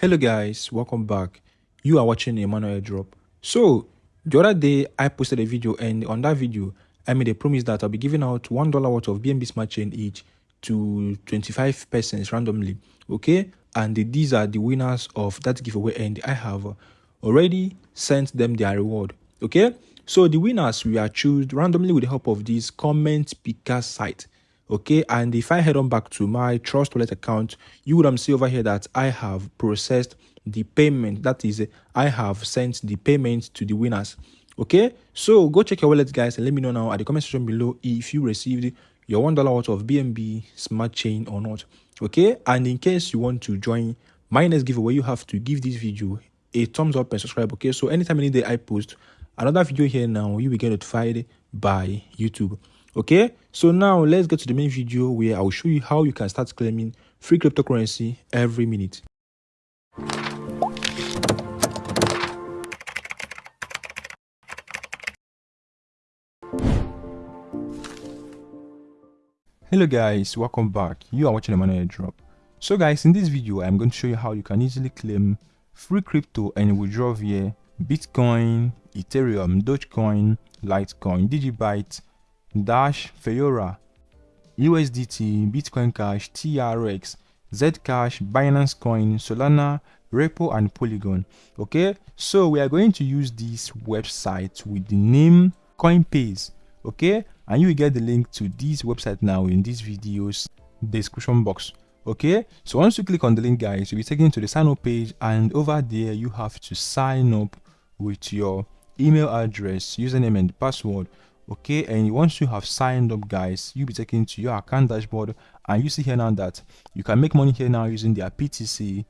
Hello guys, welcome back. You are watching Emmanuel Drop. So, the other day I posted a video and on that video I made a promise that I'll be giving out $1 worth of BNB Smart Chain each to 25 persons randomly. Okay? And these are the winners of that giveaway and I have already sent them their reward. Okay? So the winners we are chosen randomly with the help of this comment picker site okay? And if i head on back to my trust wallet account you would see over here that i have processed the payment. That is i have sent the payment to the winners okay? So go check your wallet guys and let me know now at the comment section below if you received your one dollar worth of bnb smart chain or not okay? And in case you want to join my next giveaway you have to give this video a thumbs up and subscribe okay? So anytime any day i post another video here now you will get notified by youtube okay? So now let's get to the main video where i'll show you how you can start claiming free cryptocurrency every minute. Hello guys. Welcome back. You are watching Emmanuel Drop so guys in this video i'm going to show you how you can easily claim free crypto and withdraw via bitcoin ethereum dogecoin litecoin digibyte Dash, Feyorra, USDT, Bitcoin Cash, TRX, Zcash, Binance Coin, Solana, Repo, and Polygon. Okay, so we are going to use this website with the name Coinbase. Okay, and you will get the link to this website now in this video's description box. Okay, so once you click on the link, guys, you'll be taken to the sign up page, and over there you have to sign up with your email address, username, and password okay? And once you have signed up guys you'll be taken to your account dashboard and you see here now that you can make money here now using their ptc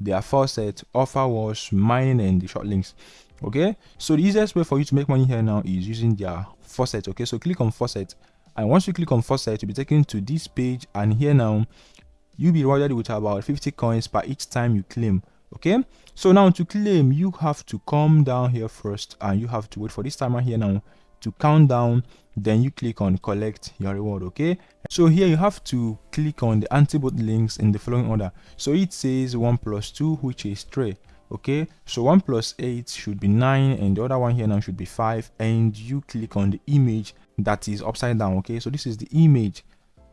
their faucet offer was mining and the short links okay? So the easiest way for you to make money here now is using their faucet okay? So click on faucet and once you click on faucet you'll be taken to this page and here now you'll be rewarded with about 50 coins per each time you claim okay? So now to claim you have to come down here first and you have to wait for this timer here now to count down then you click on collect your reward okay? So here you have to click on the antibot links in the following order. So it says 1 plus 2 which is 3 okay? So 1 plus 8 should be 9 and the other one here now should be 5 and you click on the image that is upside down okay? So this is the image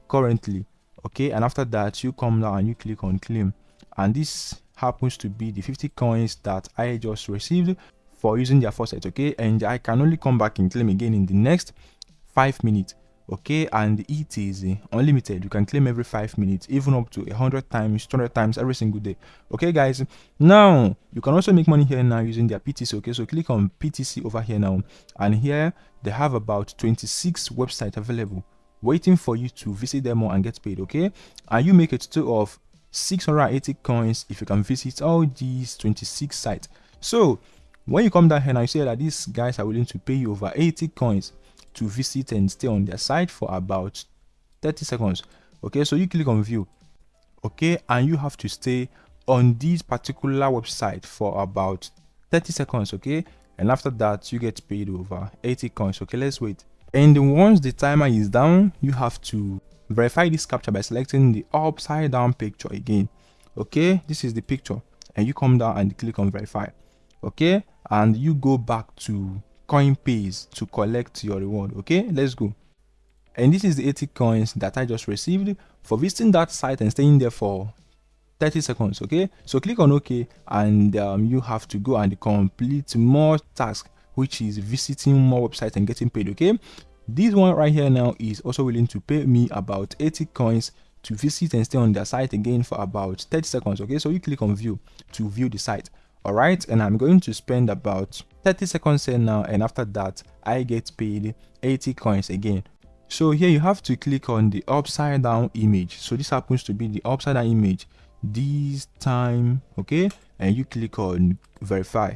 currently okay? And after that you come down and you click on claim. And this happens to be the 50 coins that i just received for using their faucet okay? And i can only come back and claim again in the next five minutes okay? And it is unlimited. You can claim every five minutes even up to 100 times 200 times every single day okay guys? Now you can also make money here now using their ptc okay? So click on ptc over here now. And here they have about 26 websites available waiting for you to visit them more and get paid okay? And you make a total of 680 coins if you can visit all these 26 sites. So when you come down here and you see that these guys are willing to pay you over 80 coins to visit and stay on their site for about 30 seconds. Okay, so you click on view. Okay, and you have to stay on this particular website for about 30 seconds. Okay, and after that, you get paid over 80 coins. Okay, let's wait. And once the timer is down, you have to verify this captcha by selecting the upside down picture again. Okay, this is the picture, and you come down and click on verify okay? And you go back to coinbase to collect your reward okay? Let's go. And this is the 80 coins that i just received for visiting that site and staying there for 30 seconds okay? So click on ok and um, you have to go and complete more tasks which is visiting more websites and getting paid okay? This one right here now is also willing to pay me about 80 coins to visit and stay on their site again for about 30 seconds okay? So you click on view to view the site all right and i'm going to spend about 30 seconds here now and after that i get paid 80 coins again. So here you have to click on the upside down image. So this happens to be the upside down image this time okay? And you click on verify.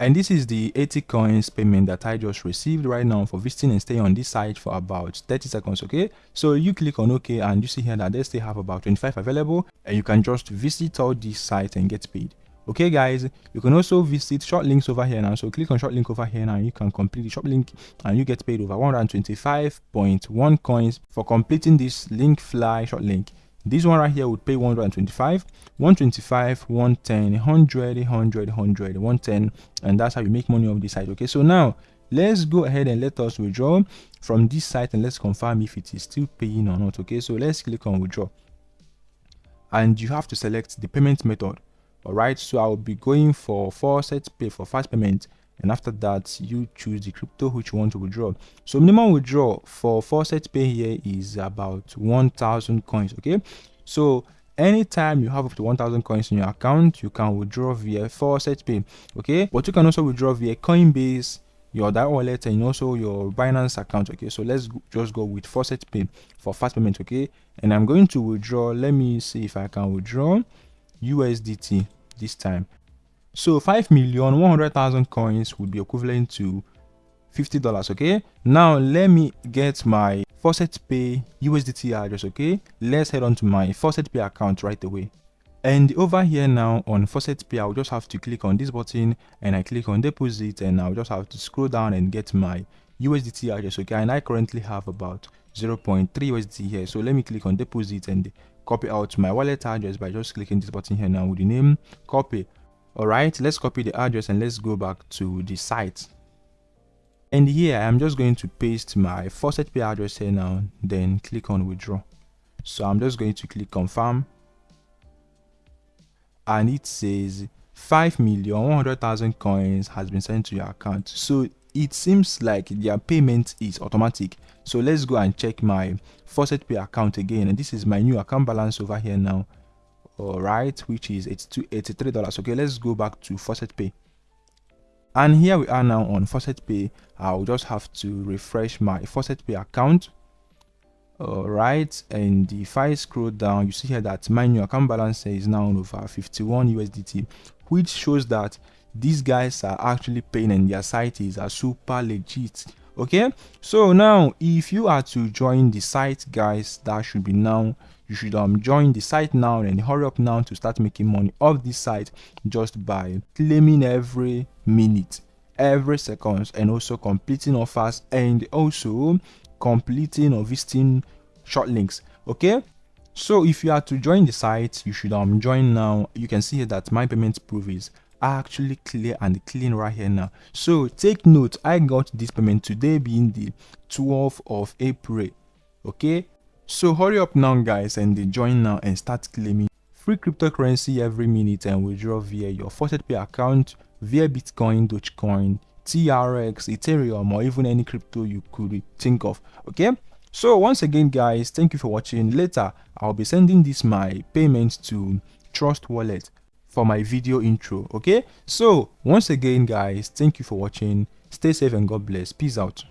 And this is the 80 coins payment that i just received right now for visiting and staying on this site for about 30 seconds okay? So you click on ok and you see here that they still have about 25 available and you can just visit all these sites and get paid okay guys you can also visit short links over here now. So click on short link over here now. You can complete the short link and you get paid over 125.1 coins for completing this link fly short link. This one right here would pay 125 125 110 100 100 100 110 and that's how you make money off this site okay? So now let's go ahead and let us withdraw from this site and let's confirm if it is still paying or not okay? So let's click on withdraw. And you have to select the payment method all right so i'll be going for four faucet pay for fast payment and after that you choose the crypto which you want to withdraw so minimum withdraw for four faucet pay here is about 1000 coins okay so anytime you have up to 1000 coins in your account you can withdraw via faucet pay okay but you can also withdraw via coinbase your DAI wallet and also your Binance account. Okay, so let's just go with Faucet Pay for fast payment. Okay, and I'm going to withdraw. Let me see if I can withdraw USDT this time. So 5 million 100,000 coins would be equivalent to $50. Okay, now let me get my Faucet Pay USDT address. Okay, let's head on to my Faucet Pay account right away. And over here now on Faucet Pay, I'll just have to click on this button and I click on deposit and I'll just have to scroll down and get my USDT address. Okay, and I currently have about 0.3 USDT here. So let me click on deposit and copy out my wallet address by just clicking this button here now with the name copy. All right, let's copy the address and let's go back to the site. And here I'm just going to paste my Faucet Pay address here now, then click on withdraw. So I'm just going to click confirm and it says 5 million 100,000 coins has been sent to your account. So it seems like their payment is automatic. So let's go and check my Faucet Pay account again. And this is my new account balance over here now. All right, which is it's $83. Okay, let's go back to Faucet Pay. And here we are now on Faucet Pay. I'll just have to refresh my Faucet Pay account all right and if i scroll down you see here that my new account balance is now over 51 usdt which shows that these guys are actually paying and their site is a super legit okay? So now if you are to join the site guys that should be now you should um join the site now and hurry up now to start making money off this site just by claiming every minute every seconds and also completing offers and also completing or visiting short links okay? So if you are to join the site you should um join now. You can see here that my payment proof is actually clear and clean right here now so take note i got this payment today being the 12th of april okay so hurry up now guys and join now and start claiming free cryptocurrency every minute and withdraw via your faucet pay account via bitcoin dogecoin TRX, Ethereum, or even any crypto you could think of. Okay. So once again, guys, thank you for watching. Later, I'll be sending this my payment to Trust Wallet for my video intro. Okay. So once again, guys, thank you for watching. Stay safe and God bless. Peace out.